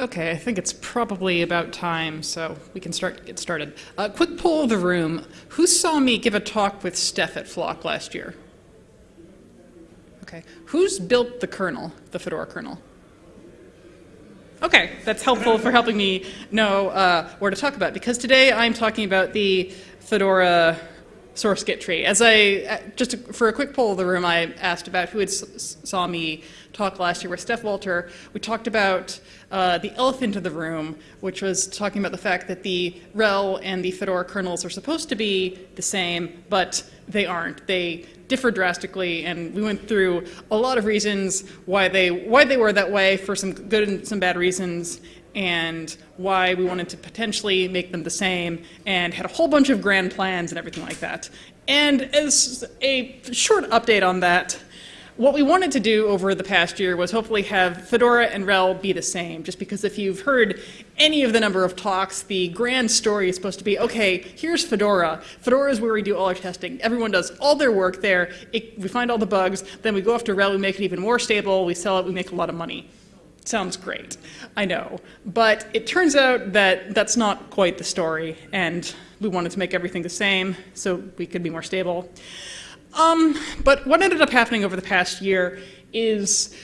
Okay, I think it's probably about time, so we can start get started. A uh, quick poll of the room: Who saw me give a talk with Stef at Flock last year? Okay, who's built the kernel, the Fedora kernel? Okay, that's helpful for helping me know uh, where to talk about because today I'm talking about the Fedora source git tree. As I, uh, just for a quick poll of the room, I asked about who had saw me talk last year with Stef Walter. We talked about uh, the elephant in the room, which was talking about the fact that the RHEL and the Fedora kernels are supposed to be the same, but they aren't. They differ drastically, and we went through a lot of reasons why they why they were that way for some good and some bad reasons, and why we wanted to potentially make them the same, and had a whole bunch of grand plans and everything like that. And as a short update on that, what we wanted to do over the past year was hopefully have Fedora and RHEL be the same, just because if you've heard any of the number of talks, the grand story is supposed to be, okay, here's Fedora. Fedora is where we do all our testing. Everyone does all their work there. It, we find all the bugs. Then we go off to RHEL, we make it even more stable. We sell it, we make a lot of money. Sounds great, I know. But it turns out that that's not quite the story, and we wanted to make everything the same so we could be more stable. Um, but what ended up happening over the past year is,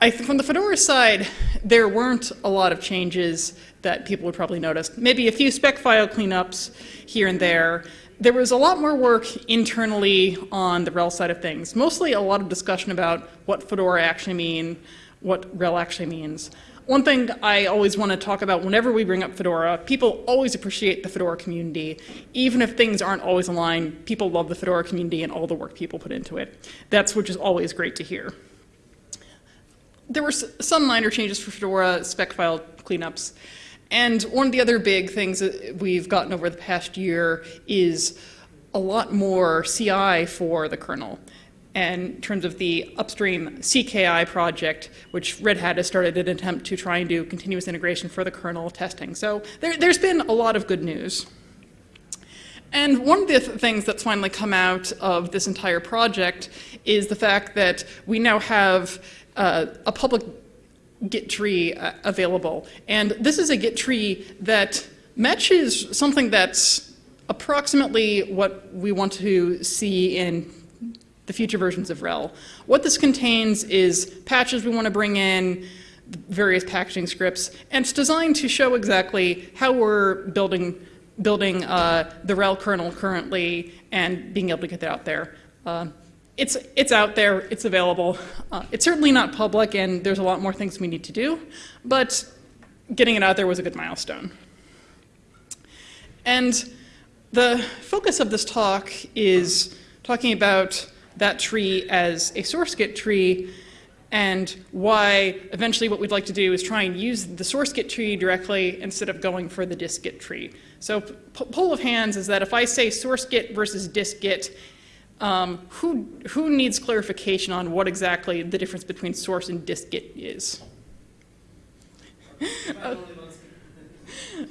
I, think from the Fedora side, there weren't a lot of changes that people would probably notice. Maybe a few spec file cleanups here and there. There was a lot more work internally on the RHEL side of things, mostly a lot of discussion about what Fedora actually mean, what RHEL actually means. One thing I always want to talk about whenever we bring up Fedora, people always appreciate the Fedora community. Even if things aren't always aligned, people love the Fedora community and all the work people put into it. That's which is always great to hear. There were some minor changes for Fedora spec file cleanups. And one of the other big things that we've gotten over the past year is a lot more CI for the kernel in terms of the upstream CKI project, which Red Hat has started an attempt to try and do continuous integration for the kernel testing. So there, has been a lot of good news. And one of the th things that's finally come out of this entire project is the fact that we now have uh, a public Git tree uh, available. And this is a Git tree that matches something that's approximately what we want to see in the future versions of RHEL. What this contains is patches we want to bring in, various packaging scripts, and it's designed to show exactly how we're building building uh, the RHEL kernel currently and being able to get that out there. Uh, it's, it's out there, it's available. Uh, it's certainly not public and there's a lot more things we need to do, but getting it out there was a good milestone. And the focus of this talk is talking about that tree as a source Git tree and why eventually what we'd like to do is try and use the source Git tree directly instead of going for the dist-git tree. So poll of hands is that if I say source Git versus dist-git, um, who, who needs clarification on what exactly the difference between source and dist-git is?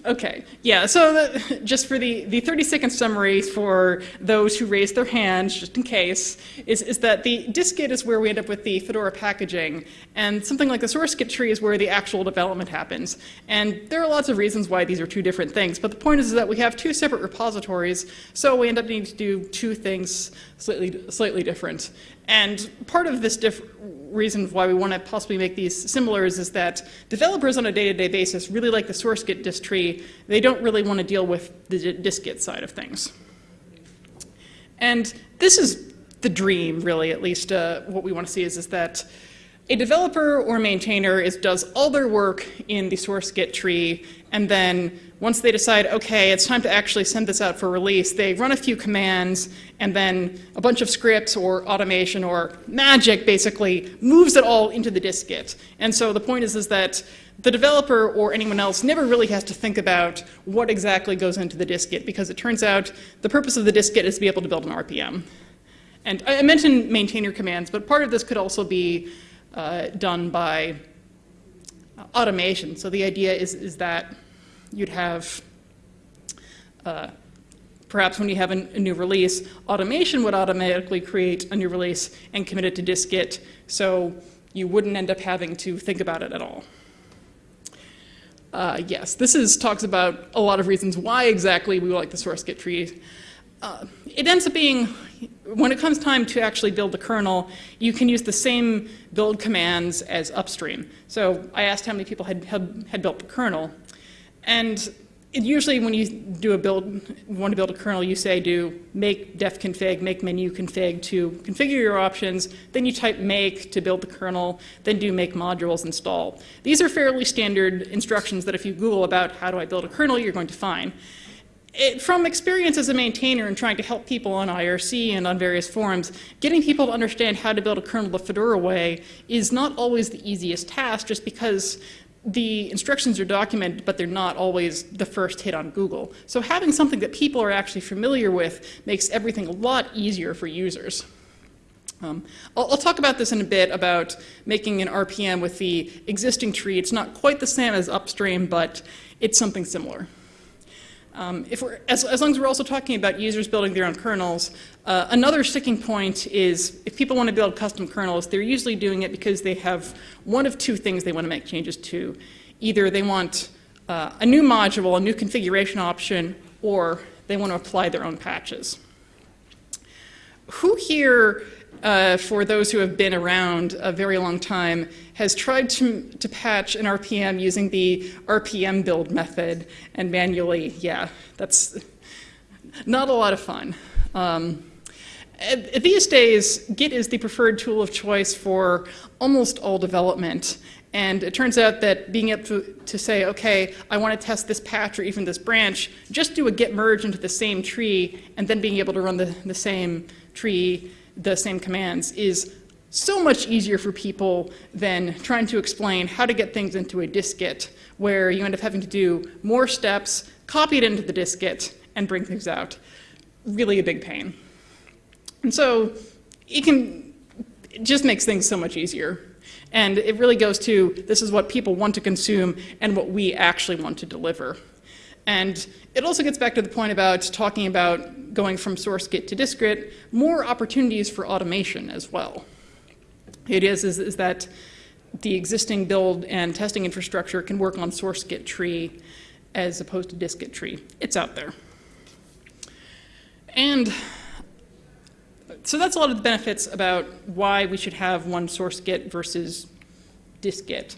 Okay, yeah, so the, just for the, the 30 second summary for those who raised their hands, just in case, is, is that the dist-git is where we end up with the Fedora packaging, and something like the source Git tree is where the actual development happens. And there are lots of reasons why these are two different things, but the point is, is that we have two separate repositories, so we end up needing to do two things slightly, slightly different. And part of this reason why we want to possibly make these similar is, is that developers on a day-to-day -day basis really like the source Git dist tree. They don't really want to deal with the dist-git side of things. And this is the dream, really, at least uh, what we want to see is, is that a developer or maintainer is, does all their work in the source Git tree, and then once they decide, okay, it's time to actually send this out for release, they run a few commands, and then a bunch of scripts or automation or magic basically moves it all into the dist-git. And so the point is, is that the developer or anyone else never really has to think about what exactly goes into the dist-git because it turns out the purpose of the dist-git is to be able to build an RPM. And I mentioned maintainer commands, but part of this could also be uh, done by automation. So the idea is, is that you'd have, uh, perhaps when you have a, a, new release, automation would automatically create a new release and commit it to dist-git, so you wouldn't end up having to think about it at all. Uh, yes, this is talks about a lot of reasons why exactly we like the source git tree. Uh, it ends up being, when it comes time to actually build the kernel, you can use the same build commands as upstream. So I asked how many people had, had, had built the kernel. And it usually when you do a build, want to build a kernel, you say do make defconfig, make menuconfig to configure your options, then you type make to build the kernel, then do make modules install. These are fairly standard instructions that if you Google about how do I build a kernel, you're going to find. It, from experience as a maintainer and trying to help people on IRC and on various forums, getting people to understand how to build a kernel the Fedora way is not always the easiest task just because the instructions are documented, but they're not always the first hit on Google. So having something that people are actually familiar with makes everything a lot easier for users. Um, I'll, I'll, talk about this in a bit about making an RPM with the existing tree. It's not quite the same as upstream, but it's something similar. Um, if we're, as, as, long as we're also talking about users building their own kernels, uh, another sticking point is if people want to build custom kernels, they're usually doing it because they have one of two things they want to make changes to. Either they want uh, a new module, a new configuration option, or they want to apply their own patches. Who here uh, for those who have been around a very long time, has tried to, to patch an RPM using the RPM build method and manually, yeah, that's not a lot of fun. Um, these days, Git is the preferred tool of choice for almost all development. And it turns out that being able to, to, say, okay, I want to test this patch or even this branch, just do a git merge into the same tree, and then being able to run the, the same tree the same commands is so much easier for people than trying to explain how to get things into a dist-git where you end up having to do more steps, copy it into the dist-git, and bring things out. Really a big pain. And so it can, it just makes things so much easier. And it really goes to this is what people want to consume and what we actually want to deliver. And it also gets back to the point about talking about going from source git to dist-git, more opportunities for automation as well. It is, is, is that the existing build and testing infrastructure can work on source git tree as opposed to dist-git tree. It's out there. And so that's a lot of the benefits about why we should have one source git versus dist-git.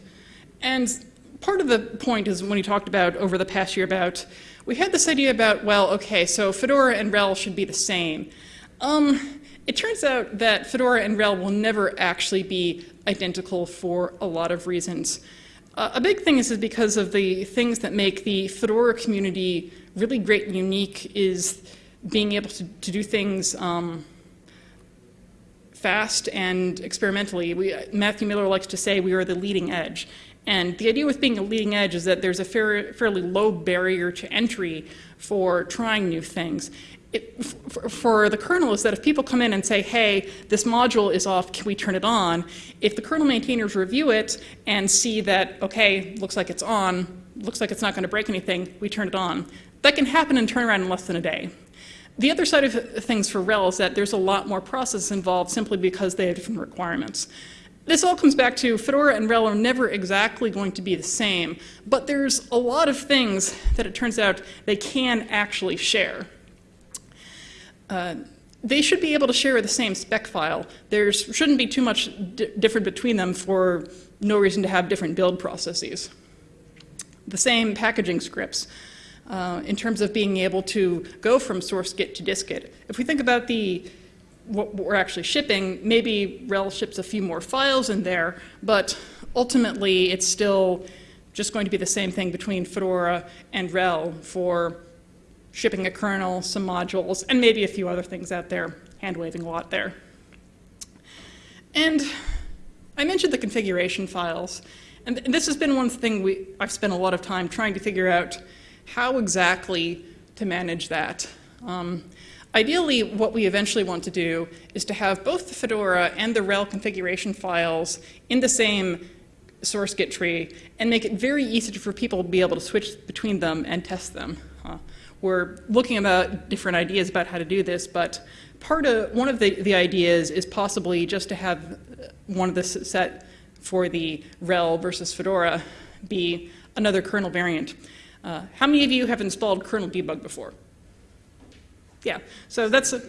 And part of the point is when you talked about over the past year about, we had this idea about, well, okay, so Fedora and RHEL should be the same. Um, it turns out that Fedora and RHEL will never actually be identical for a lot of reasons. Uh, a big thing is, because of the things that make the Fedora community really great and unique is being able to, to do things um, fast and experimentally. We, Matthew Miller likes to say we are the leading edge. And the idea with being a leading edge is that there's a fair, fairly low barrier to entry for trying new things. It, for, for, the kernel is that if people come in and say, hey, this module is off, can we turn it on? If the kernel maintainers review it and see that, okay, looks like it's on, looks like it's not going to break anything, we turn it on. That can happen and turn around in less than a day. The other side of things for RHEL is that there's a lot more process involved simply because they have different requirements. This all comes back to Fedora and RHEL are never exactly going to be the same, but there's a lot of things that it turns out they can actually share. They should be able to share the same spec file. There shouldn't be too much different between them for no reason to have different build processes. The same packaging scripts. Uh, in terms of being able to go from source git to dist-git. If we think about the what we're actually shipping, maybe RHEL ships a few more files in there, but ultimately it's still just going to be the same thing between Fedora and RHEL for shipping a kernel, some modules, and maybe a few other things out there, hand-waving a lot there. And I mentioned the configuration files, and this has been one thing we, I've spent a lot of time trying to figure out how exactly to manage that. Um, Ideally, what we eventually want to do is to have both the Fedora and the RHEL configuration files in the same source git tree and make it very easy for people to be able to switch between them and test them. We're looking about different ideas about how to do this, but part of one of the, the ideas is possibly just to have one of the set for the RHEL versus Fedora be another kernel variant. Uh, how many of you have installed kernel debug before? Yeah, so that's a,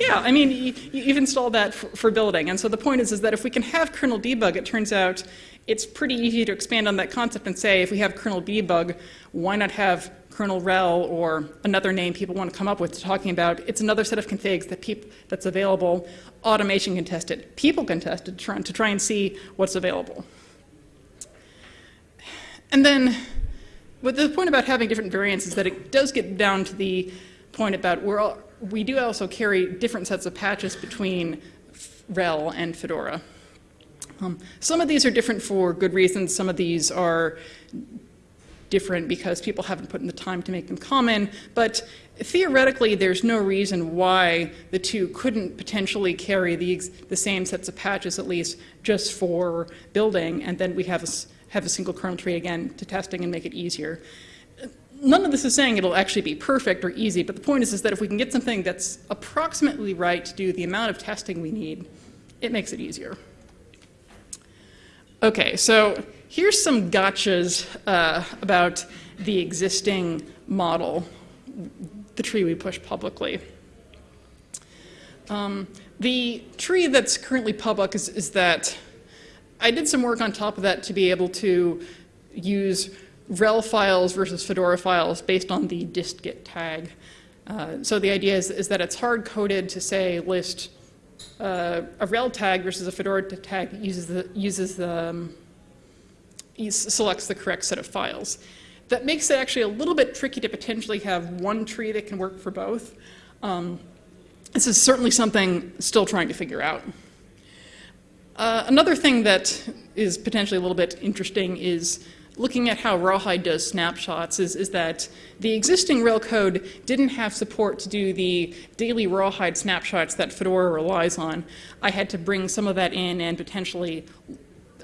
yeah, I mean, you, you've installed that for, for, building. And so the point is, is that if we can have kernel debug, it turns out it's pretty easy to expand on that concept and say, if we have kernel debug, why not have kernel rel or another name people want to come up with talking about it's another set of configs that that's available. Automation can test it. People can test it to try, and see what's available. And then but the point about having different variants is that it does get down to the point about we're all, we do also carry different sets of patches between RHEL and Fedora. Um, some of these are different for good reasons. Some of these are different because people haven't put in the time to make them common. But theoretically, there's no reason why the two couldn't potentially carry the, the same sets of patches, at least just for building, and then we have a, have a single kernel tree again to testing and make it easier none of this is saying it'll actually be perfect or easy, but the point is, is that if we can get something that's approximately right to do the amount of testing we need, it makes it easier. Okay, so here's some gotchas uh, about the existing model, the tree we push publicly. Um, the tree that's currently public is, is that I did some work on top of that to be able to use rel files versus Fedora files based on the distgit tag. Uh, so the idea is, is that it's hard-coded to say list uh, a rel tag versus a Fedora tag that uses the, uses the um, selects the correct set of files. That makes it actually a little bit tricky to potentially have one tree that can work for both. Um, this is certainly something still trying to figure out. Uh, another thing that is potentially a little bit interesting is looking at how Rawhide does snapshots is, is that the existing RHEL code didn't have support to do the daily Rawhide snapshots that Fedora relies on. I had to bring some of that in and potentially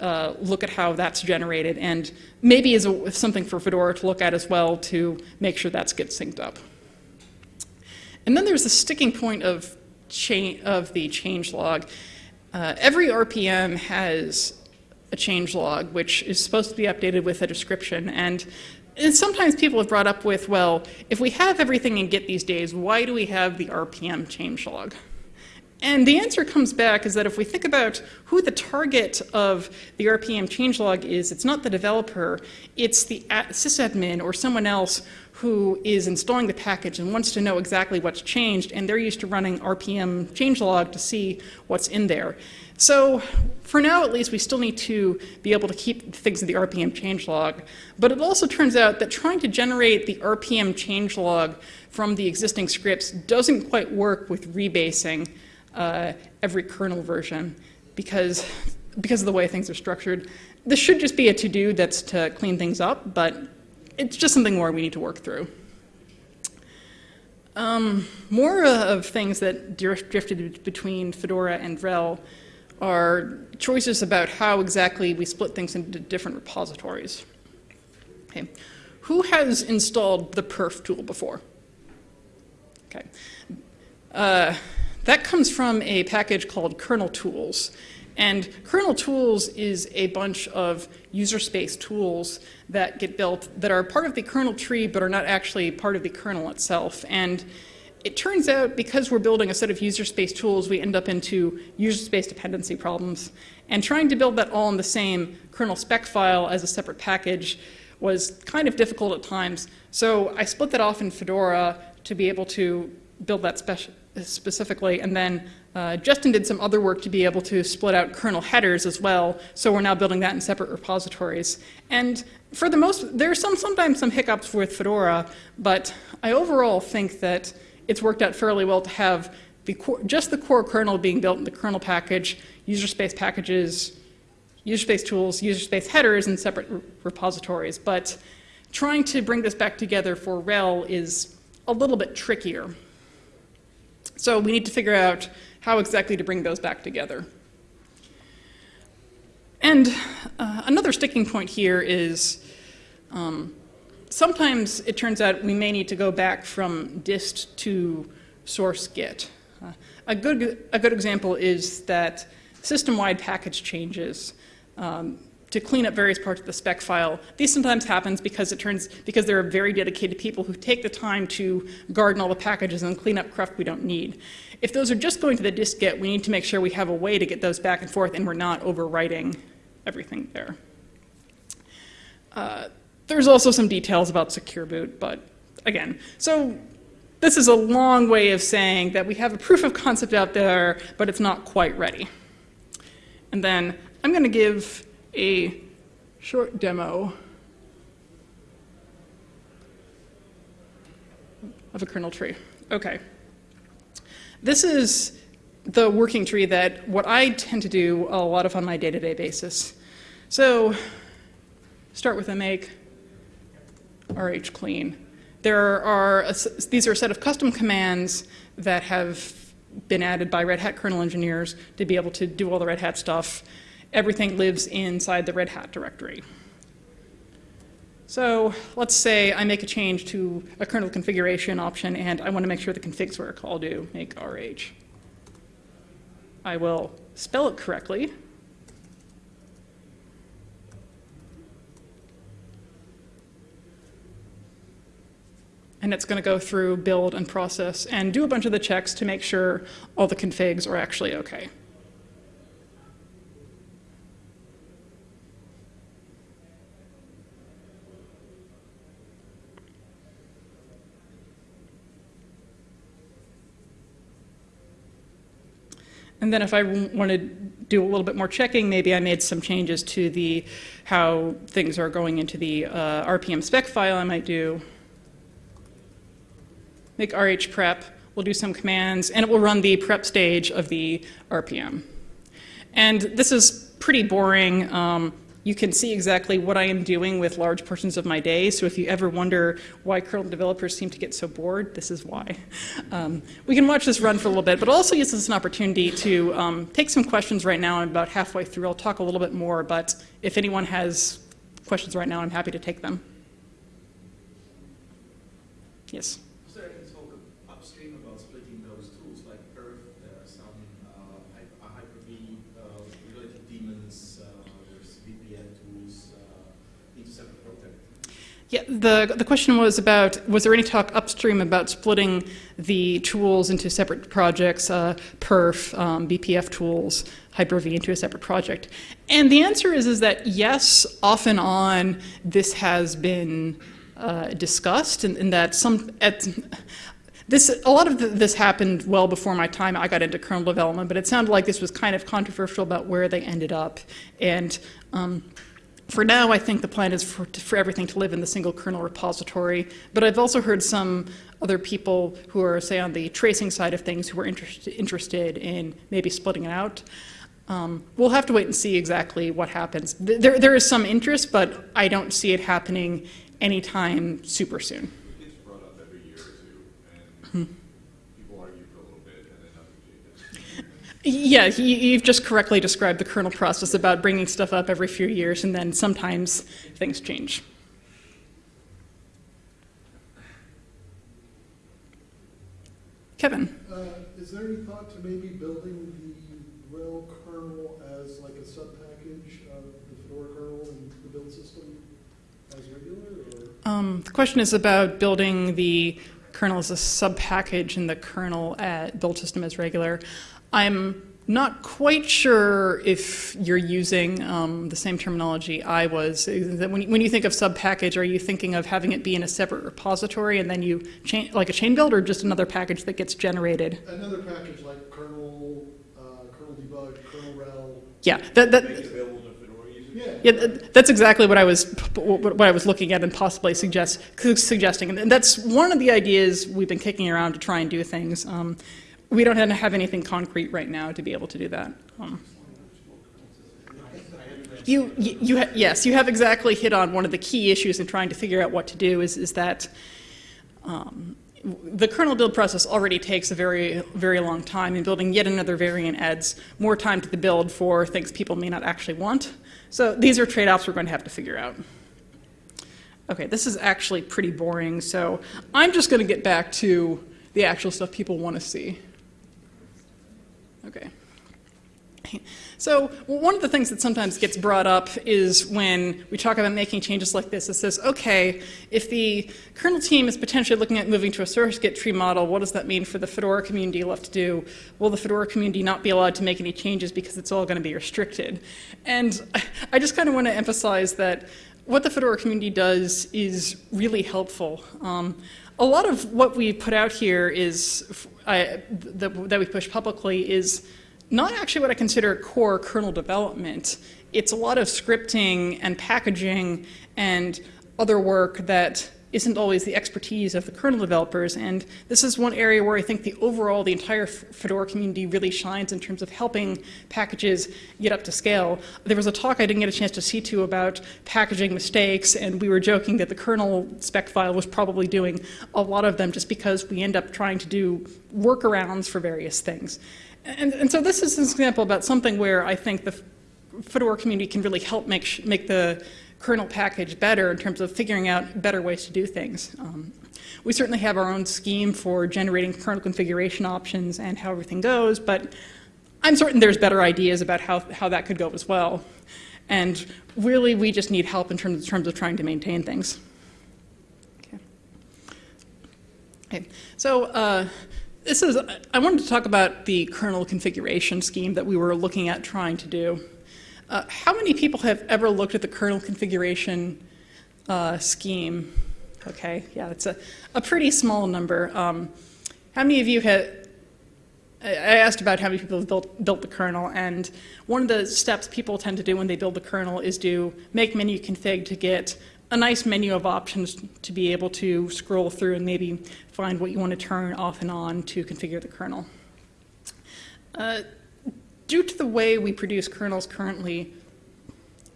uh, look at how that's generated and maybe is a, something for Fedora to look at as well to make sure that's gets synced up. And then there's the sticking point of, of the changelog. Uh, every RPM has a change log, which is supposed to be updated with a description. And, and sometimes people have brought up with, well, if we have everything in Git these days, why do we have the RPM change log? And the answer comes back is that if we think about who the target of the RPM changelog is, it's not the developer, it's the sysadmin or someone else who is installing the package and wants to know exactly what's changed, and they're used to running RPM changelog to see what's in there. So for now, at least, we still need to be able to keep things in the RPM changelog. But it also turns out that trying to generate the RPM changelog from the existing scripts doesn't quite work with rebasing uh, every kernel version because, because of the way things are structured. This should just be a to-do that's to clean things up, but it's just something more we need to work through. Um, more of things that drifted between Fedora and RHEL are choices about how exactly we split things into different repositories. Okay. Who has installed the perf tool before? Okay. Uh, that comes from a package called kernel tools. And kernel tools is a bunch of user space tools that get built that are part of the kernel tree but are not actually part of the kernel itself. And it turns out because we're building a set of user space tools, we end up into user space dependency problems. And trying to build that all in the same kernel spec file as a separate package was kind of difficult at times. So I split that off in Fedora to be able to build that specifically. And then uh, Justin did some other work to be able to split out kernel headers as well. So we're now building that in separate repositories. And for the most, there are some, sometimes some hiccups with Fedora, but I overall think that it's worked out fairly well to have the core, just the core kernel being built in the kernel package, user space packages, user space tools, user space headers in separate re repositories. But trying to bring this back together for RHEL is a little bit trickier. So we need to figure out how exactly to bring those back together. And uh, another sticking point here is um, sometimes it turns out we may need to go back from dist to source git. Uh, a, good, a good example is that system-wide package changes. Um, to clean up various parts of the spec file. This sometimes happens because it turns because there are very dedicated people who take the time to garden all the packages and clean up cruft we don't need. If those are just going to the dist-git, we need to make sure we have a way to get those back and forth and we're not overwriting everything there. Uh, there's also some details about secure boot, but again, so this is a long way of saying that we have a proof of concept out there, but it's not quite ready. And then I'm going to give a short demo of a kernel tree. Okay. This is the working tree that what I tend to do a lot of on my day-to-day -day basis. So start with a make rh clean. There are a, these are a set of custom commands that have been added by Red Hat kernel engineers to be able to do all the Red Hat stuff everything lives inside the Red Hat directory. So let's say I make a change to a kernel configuration option and I want to make sure the configs work. I'll do make rh. I will spell it correctly. And it's going to go through build and process and do a bunch of the checks to make sure all the configs are actually okay. And then if I want to do a little bit more checking, maybe I made some changes to the how things are going into the uh, RPM spec file, I might do make RH prep, we'll do some commands, and it will run the prep stage of the RPM. And this is pretty boring. Um, you can see exactly what I am doing with large portions of my day. So if you ever wonder why kernel developers seem to get so bored, this is why. Um, we can watch this run for a little bit, but also use this as an opportunity to um, take some questions right now. I'm about halfway through. I'll talk a little bit more, but if anyone has questions right now, I'm happy to take them. Yes? Yeah, the, the question was about, was there any talk upstream about splitting the tools into separate projects, uh, perf, um, BPF tools, Hyper-V into a separate project? And the answer is, is that yes, off and on, this has been uh, discussed and, and, that some, at, this, a lot of this happened well before my time. I got into kernel development, but it sounded like this was kind of controversial about where they ended up. And um, for now, I think the plan is for, for everything to live in the single kernel repository, but I've also heard some other people who are, say, on the tracing side of things who are interest, interested in maybe splitting it out. Um, we'll have to wait and see exactly what happens. There, there is some interest, but I don't see it happening anytime super soon. Yeah, you've just correctly described the kernel process about bringing stuff up every few years, and then sometimes things change. Kevin. Uh, is there any thought to maybe building the RHEL kernel as like a subpackage of the Fedora kernel and the build system as regular? Um, the question is about building the kernel is a subpackage and the kernel at build system as regular. I'm not quite sure if you're using um, the same terminology I was. When, when you think of sub-package, are you thinking of having it be in a separate repository and then you chain, like a chain build, or just another package that gets generated? Another package like kernel, uh, kernel debug, kernel rel. Yeah, that, that, yeah, that's exactly what I was what I was looking at and possibly suggest suggesting, and that's one of the ideas we've been kicking around to try and do things. Um, we don't have anything concrete right now to be able to do that. Um, you, you, yes, you have exactly hit on one of the key issues in trying to figure out what to do is, is that um, the kernel build process already takes a very, very long time, and building yet another variant adds more time to the build for things people may not actually want. So these are trade-offs we're going to have to figure out. Okay, this is actually pretty boring, so I'm just going to get back to the actual stuff people want to see. Okay. So one of the things that sometimes gets brought up is when we talk about making changes like this, it says, okay, if the kernel team is potentially looking at moving to a source Git tree model, what does that mean for the Fedora community left to do? Will the Fedora community not be allowed to make any changes because it's all going to be restricted? And I just kind of want to emphasize that what the Fedora community does is really helpful. Um, a lot of what we put out here is, I, that we push publicly is not actually what I consider core kernel development. It's a lot of scripting and packaging and other work that isn't always the expertise of the kernel developers. And this is one area where I think the overall, the entire Fedora community really shines in terms of helping packages get up to scale. There was a talk I didn't get a chance to see to about packaging mistakes, and we were joking that the kernel spec file was probably doing a lot of them just because we end up trying to do workarounds for various things. And, and so this is an example about something where I think the Fedora community can really help make, make the kernel package better in terms of figuring out better ways to do things. Um, we certainly have our own scheme for generating kernel configuration options and how everything goes, but I'm certain there's better ideas about how, how that could go as well. And really, we just need help in terms, in terms of trying to maintain things. Okay. okay. So uh, this is, I wanted to talk about the kernel configuration scheme that we were looking at trying to do. Uh, how many people have ever looked at the kernel configuration uh, scheme? Okay, yeah, it's a, a pretty small number. Um, how many of you have, I asked about how many people have built, built the kernel, and one of the steps people tend to do when they build the kernel is to make menuconfig to get a nice menu of options to be able to scroll through and maybe find what you want to turn off and on to configure the kernel. Uh, due to the way we produce kernels currently,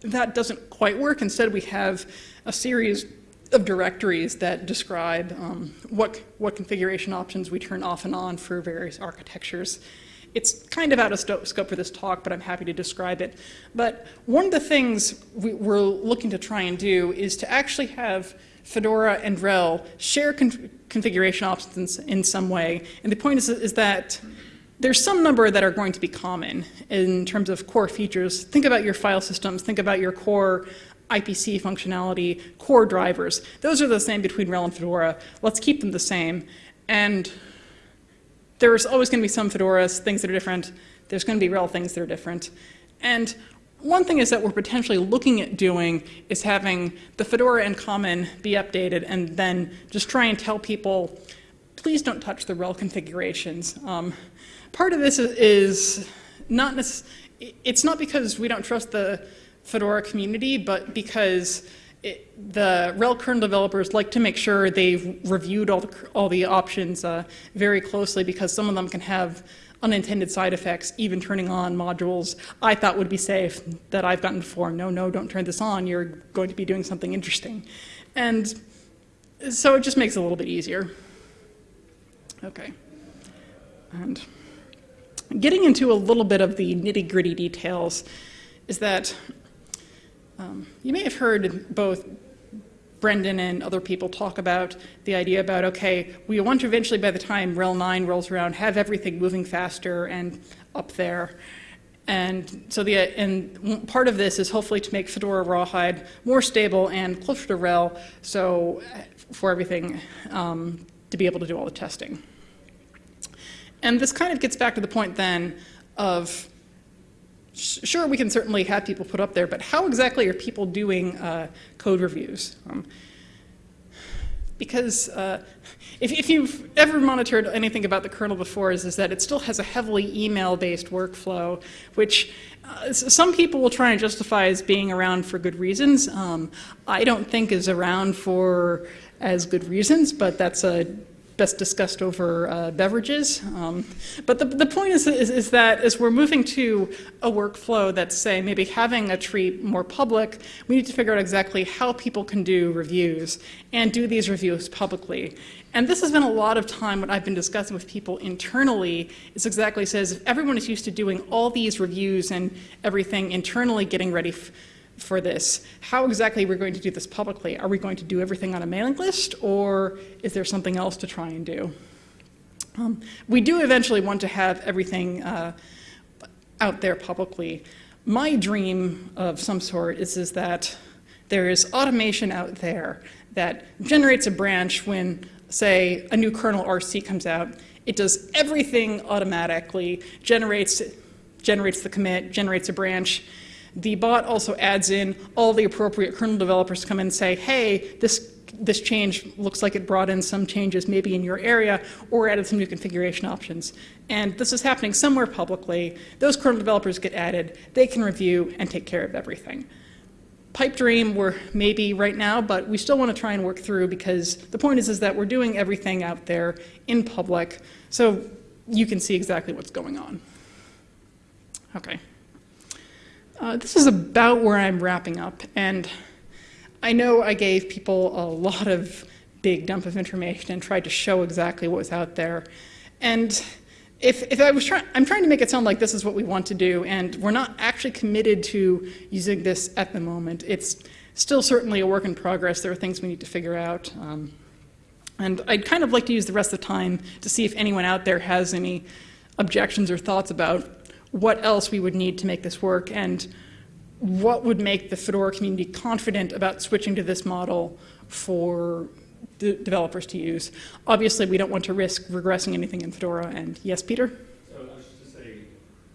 that doesn't quite work. Instead, we have a series of directories that describe um, what, what configuration options we turn off and on for various architectures. It's kind of out of scope for this talk, but I'm happy to describe it. But one of the things we, are looking to try and do is to actually have Fedora and RHEL share con configuration options in some way. And the point is, is that there's some number that are going to be common in terms of core features. Think about your file systems, think about your core IPC functionality, core drivers. Those are the same between RHEL and Fedora. Let's keep them the same. And there's always going to be some Fedoras, things that are different. There's going to be RHEL things that are different. And one thing is that we're potentially looking at doing is having the Fedora and Common be updated and then just try and tell people, please don't touch the RHEL configurations. Um, Part of this is not it's not because we don't trust the Fedora community, but because it, the RHEL kernel developers like to make sure they've reviewed all the, all the options uh, very closely because some of them can have unintended side effects, even turning on modules I thought would be safe that I've gotten before. No, no, don't turn this on. You're going to be doing something interesting. And so it just makes it a little bit easier. Okay. And Getting into a little bit of the nitty gritty details is that um, you may have heard both Brendan and other people talk about the idea about, okay, we want to eventually, by the time RHEL 9 rolls around, have everything moving faster and up there. And so the and part of this is hopefully to make Fedora Rawhide more stable and closer to RHEL, so for everything um, to be able to do all the testing. And this kind of gets back to the point then of, sure, we can certainly have people put up there, but how exactly are people doing uh, code reviews? Um, because uh, if, if, you've ever monitored anything about the kernel before is, is that it still has a heavily email-based workflow, which uh, some people will try and justify as being around for good reasons. Um, I don't think is around for as good reasons, but that's a best discussed over uh, beverages. Um, but the, the point is, is, is, that as we're moving to a workflow that's, say, maybe having a tree more public, we need to figure out exactly how people can do reviews and do these reviews publicly. And this has been a lot of time what I've been discussing with people internally is exactly says if everyone is used to doing all these reviews and everything internally getting ready for this. How exactly we're we going to do this publicly? Are we going to do everything on a mailing list, or is there something else to try and do? Um, we do eventually want to have everything, uh, out there publicly. My dream of some sort is, is that there is automation out there that generates a branch when, say, a new kernel RC comes out. It does everything automatically, generates, generates the commit, generates a branch. The bot also adds in all the appropriate kernel developers to come in and say, hey, this this change looks like it brought in some changes maybe in your area or added some new configuration options. And this is happening somewhere publicly. Those kernel developers get added. They can review and take care of everything. Pipe dream we're maybe right now, but we still want to try and work through because the point is, is that we're doing everything out there in public so you can see exactly what's going on. Okay. Uh, this is about where I'm wrapping up. And I know I gave people a lot of big dump of information and tried to show exactly what was out there. And if, if I was trying, I'm trying to make it sound like this is what we want to do, and we're not actually committed to using this at the moment. It's still certainly a work in progress. There are things we need to figure out. Um, and I'd kind of like to use the rest of the time to see if anyone out there has any objections or thoughts about what else we would need to make this work and what would make the Fedora community confident about switching to this model for developers to use. Obviously, we don't want to risk regressing anything in Fedora. And yes, Peter? So I was just to say,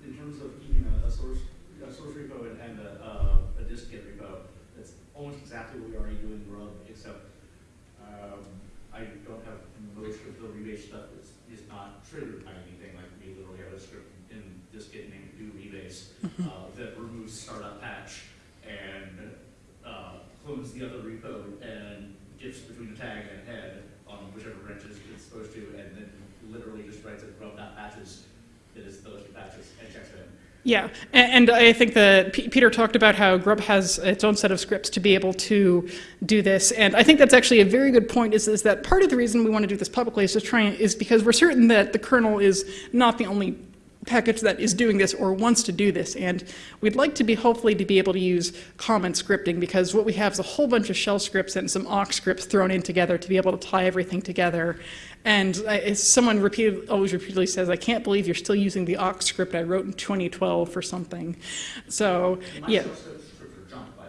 in terms of keeping a, a source, a source repo and, and a, uh, a dist-git repo, that's almost exactly what we already do in Grub, except um, I don't have most of the rebase stuff is, is not triggered by anything. Like we literally have a script in dist-git named do rebase uh, that removes startup patch and uh, clones the other repo and gets between the tag and head on whichever branches it's supposed to, and then literally just writes a grub.patches that is patches and checks. Yeah, and, I think that Peter talked about how Grub has its own set of scripts to be able to do this, and I think that's actually a very good point. Is, is that part of the reason we want to do this publicly is to try is because we're certain that the kernel is not the only package that is doing this or wants to do this. And we'd like to be hopefully to be able to use common scripting because what we have is a whole bunch of shell scripts and some awk scripts thrown in together to be able to tie everything together. And I, someone repeated, always repeatedly says, I can't believe you're still using the awk script I wrote in 2012 for something. So, yeah. source code scripts are junk, by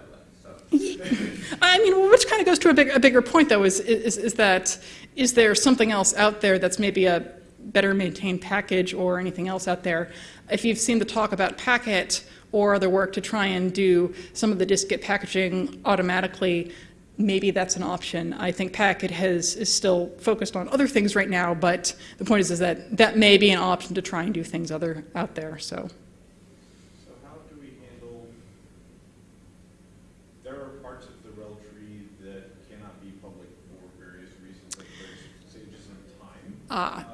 the way, so. I mean, which kind of goes to a, big, a bigger point, though, is, is, is that is there something else out there that's maybe a better maintained package or anything else out there? If you've seen the talk about Packit or other work to try and do some of the dist-git packaging automatically, maybe that's an option. I think Packit has, is still focused on other things right now, but the point is, is that that may be an option to try and do things other out there. So. So how do we handle, there are parts of the rel tree that cannot be public for various reasons, like there's, say, just in time. Ah.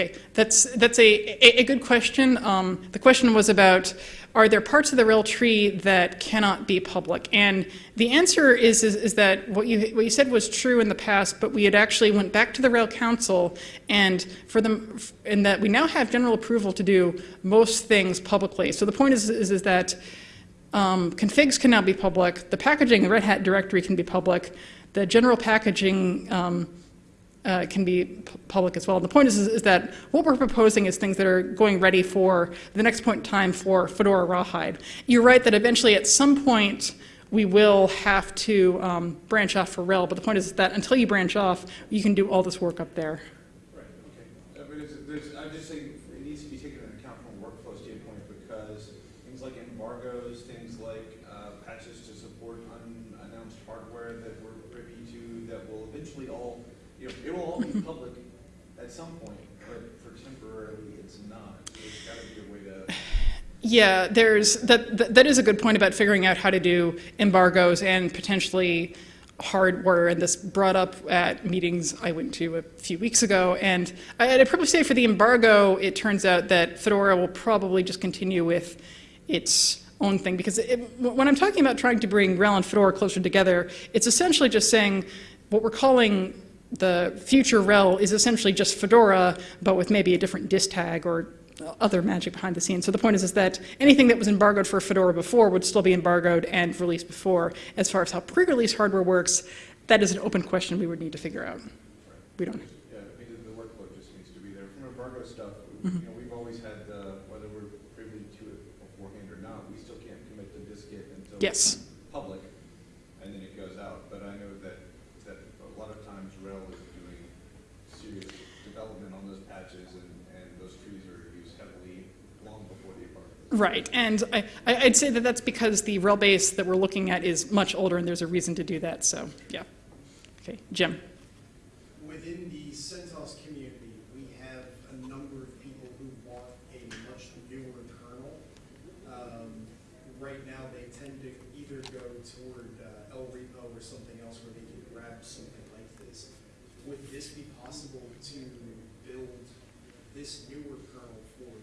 Okay, that's, that's a, a, a good question. Um, the question was about, are there parts of the RHEL tree that cannot be public? And the answer is, is, is that what you, what you said was true in the past, but we had actually went back to the RHEL Council and for them, and that we now have general approval to do most things publicly. So the point is, is, is that um, configs can now be public, the packaging, the Red Hat directory can be public, the general packaging um, uh, can be public as well. And The point is, is, is that what we're proposing is things that are going ready for the next point in time for Fedora Rawhide. You're right that eventually at some point we will have to um, branch off for RHEL, but the point is that until you branch off, you can do all this work up there. Right, okay. Uh, But it's, there's, I'm just saying, it needs to be taken into account from a workflow standpoint, because things like embargoes, things like, uh, patches to support unannounced hardware that we're privy to, that will eventually all, you know, it will all be public at some point, but for temporarily, it's not. So There's gotta be a way to, Yeah, there's that, that. That is a good point about figuring out how to do embargoes and potentially hardware. And this brought up at meetings I went to a few weeks ago. And I'd probably say for the embargo, it turns out that Fedora will probably just continue with its own thing because it, when I'm talking about trying to bring RHEL and Fedora closer together, it's essentially just saying what we're calling the future RHEL is essentially just Fedora, but with maybe a different dist tag or other magic behind the scenes. So the point is, is that anything that was embargoed for Fedora before would still be embargoed and released before. As far as how pre-release hardware works, that is an open question we would need to figure out. We don't. Yeah, I mean, the workload just needs to be there. From embargo stuff, mm -hmm. you mm-hmm. know, we've always had the, whether we're privy to it beforehand or not, we still can't commit the disk until yes. Right, and I, I'd say that that's because the RHEL base that we're looking at is much older, and there's a reason to do that, so, yeah. Okay, Jim? Within the CentOS community, we have a number of people who want a much newer kernel. Um, Right now, they tend to either go toward uh, ELRepo or something else where they can grab something like this. Would this be possible to build this newer kernel for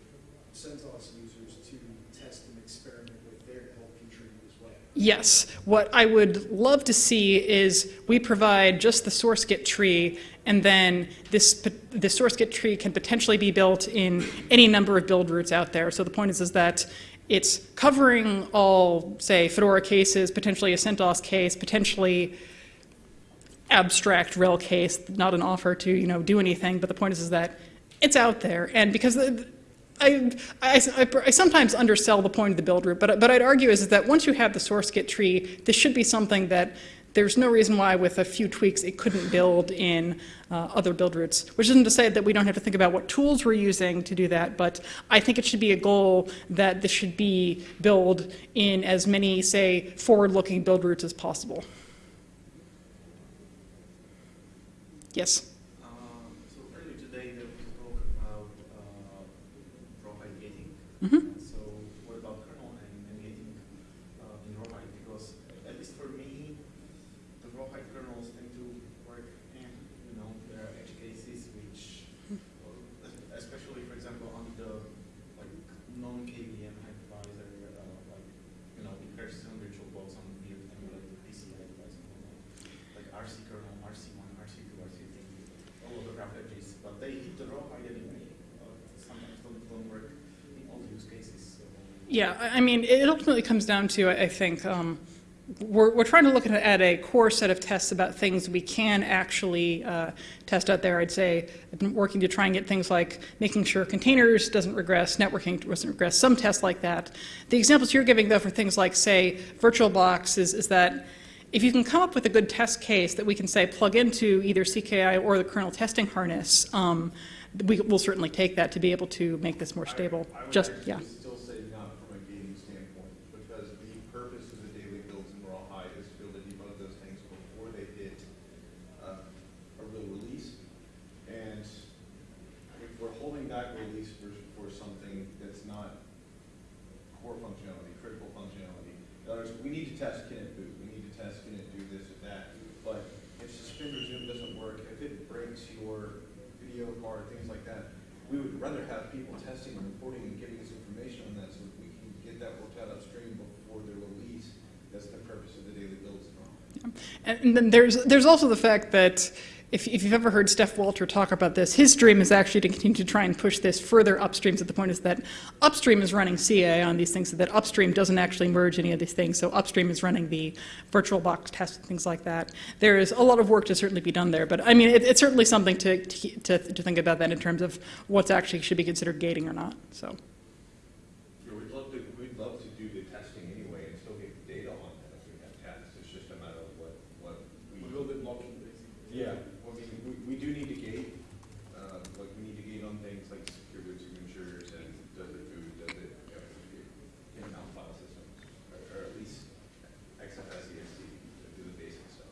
CentOS users to test and experiment with there to help future use as well? Yes. What I would love to see is we provide just the source Git tree, and then this, the source Git tree can potentially be built in any number of build routes out there. So the point is, is that it's covering all, say, Fedora cases, potentially a CentOS case, potentially abstract RHEL case, not an offer to, you know, do anything, but the point is, is that it's out there. And because the, I, I, I- I sometimes undersell the point of the build route, but, but I'd argue is is that once you have the source Git tree, this should be something that there's no reason why with a few tweaks it couldn't build in uh, other build routes, which isn't to say that we don't have to think about what tools we're using to do that, but I think it should be a goal that this should be built in as many, say, forward-looking build routes as possible. Yes? Um, so earlier today, there was talk about, uh, rawhide gating. Mhm. So what about kernel and, and gating, uh, in rawhide? Because at least for me, the rawhide kernels tend to work in, you know, there are edge cases which, uh, especially for example, on the, like, non-KVM hypervisor, uh, like, you know, it pairs some VirtualBox on weird emulated PCI device and whatnot like RC kernel, RC1, RC2, RC3, all of the graph edges, but they hit the rawhide anyway. Uh, sometimes don't, don't work in all the use cases. So. Yeah, I I mean, it ultimately comes down to, I I think, um, we're, we're trying to look at, a core set of tests about things we can actually uh, test out there. I'd say I've been working to try and get things like making sure containers doesn't regress, networking doesn't regress, some tests like that. The examples you're giving, though, for things like, say, VirtualBox is, is that if you can come up with a good test case that we can say plug into either CKI or the kernel testing harness, um, we will certainly take that to be able to make this more stable. I would Just, yeah. still say not from a gating standpoint, because the purpose of the daily builds in rawhide is to be able to debug those things before they hit uh, a real release. And if we're holding back release for, for something that's not core functionality, critical functionality, in other words, we need to test, can it boot? We need to test, can it do this or that? But if suspend resume doesn't work, if it your video card, things like that, we would rather have people testing and reporting and giving us information on that so that we can get that worked out upstream before they're released. That's the purpose of the daily builds and all. And then there's, there's also the fact that if, if you've ever heard Stef Walter talk about this, his dream is actually to continue to try and push this further upstream. So the point is that upstream is running CA on these things, so that upstream doesn't actually merge any of these things. So upstream is running the virtual box test, things like that. There is a lot of work to certainly be done there, but I mean, it, it's certainly something to, to, to to think about that in terms of what's actually should be considered gating or not. So. Sure, we'd love to, we'd love to do the testing anyway and still get data on that if we have tests. It's just a matter of what, what we. A little bit blocking, basically. Yeah, well, I mean, we, we do need to gate, uh, like, we need to gate on things like secure boot signatures and does it boot, does it, you know, in-out file systems, or, or at least XFS ESC, to do the basic stuff.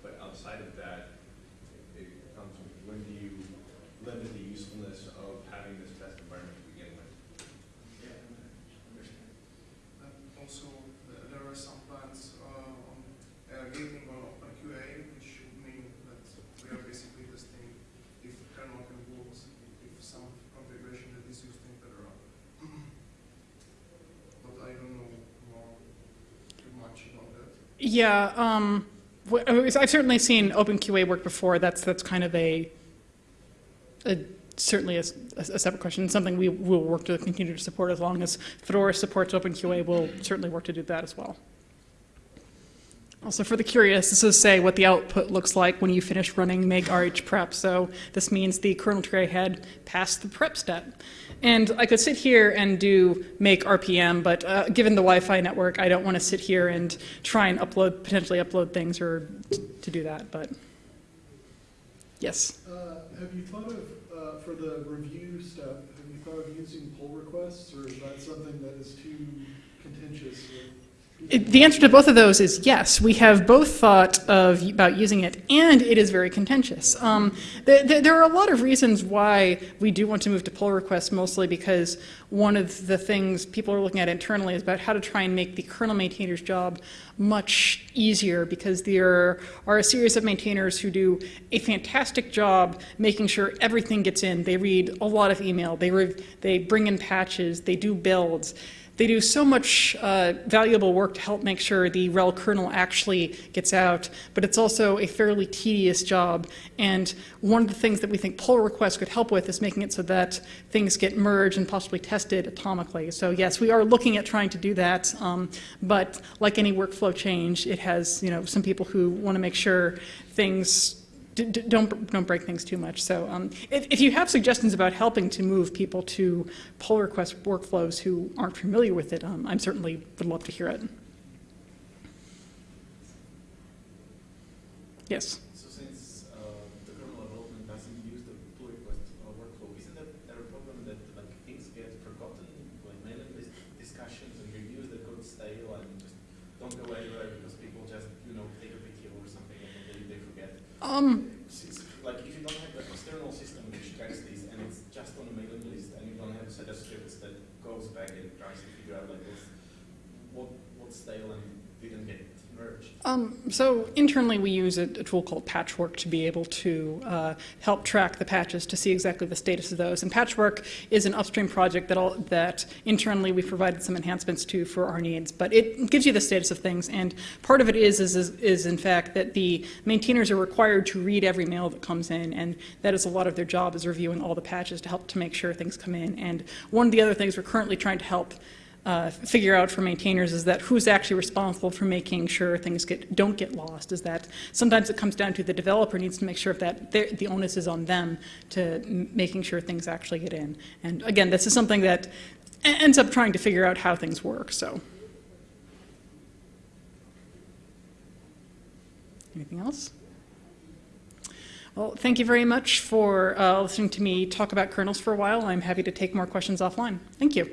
But outside of that, it it comes, from when do you limit the usefulness of having this test environment to begin with? Yeah, understand. And also, th- there are some plans uh, on uh, gating on OpenQA, which should mean that we are basically testing if kernel can work, if some configuration that is used in Fedora. But I don't know more, too much about that. Yeah, um, was- I've certainly seen OpenQA work before. That's that's kind of a, a certainly a separate question. Something we will work to continue to support as long as Fedora supports OpenQA. We'll certainly work to do that as well. Also, for the curious, this is say what the output looks like when you finish running make RH prep. So this means the kernel tray had passed the prep step. And I could sit here and do make RPM, but uh, given the Wi-Fi network, I don't want to sit here and try and upload, potentially upload things or to do that. But yes. Uh, Have you thought of, uh, for the review step, have you thought of using pull requests, or is that something that is too contentious? with? It, the answer to both of those is yes. We have both thought of about using it, and it is very contentious. Um, th- th- there are a lot of reasons why we do want to move to pull requests, mostly because one of the things people are looking at internally is about how to try and make the kernel maintainer's job much easier, because there are a series of maintainers who do a fantastic job making sure everything gets in. They read a lot of email, they, they bring in patches, they do builds. They do so much uh, valuable work to help make sure the RHEL kernel actually gets out, but it's also a fairly tedious job. And one of the things that we think pull requests could help with is making it so that things get merged and possibly tested atomically. So yes, we are looking at trying to do that, um, but like any workflow change, it has you know some people who want to make sure things don't don't break things too much. So um, if, if you have suggestions about helping to move people to pull request workflows who aren't familiar with it, um, I'm certainly would love to hear it. Yes. So since uh, the kernel development doesn't use the pull request uh, workflow, isn't that there a problem that like things get forgotten, like mailing list discussions and reviews that go stale and just don't go anywhere because people just you know take a video or something and then they, they forget. Um, like if you don't have an external system which tracks these and it's just on a mailing list and you don't have a set of scripts that goes back and tries to figure out like what's, what what's stale and didn't get. Um, so internally, we use a, a tool called Patchwork to be able to uh, help track the patches to see exactly the status of those. And Patchwork is an upstream project that, all, that internally we've provided some enhancements to for our needs. But it gives you the status of things, and part of it is, is, is, is in fact that the maintainers are required to read every mail that comes in, and that is a lot of their job is reviewing all the patches to help to make sure things come in. And one of the other things we're currently trying to help uh, figure out for maintainers is that who's actually responsible for making sure things get, don't get lost. Is that sometimes it comes down to the developer needs to make sure that the onus is on them to making sure things actually get in. And again, this is something that ends up trying to figure out how things work. So, anything else? Well, thank you very much for uh, listening to me talk about kernels for a while. I'm happy to take more questions offline. Thank you.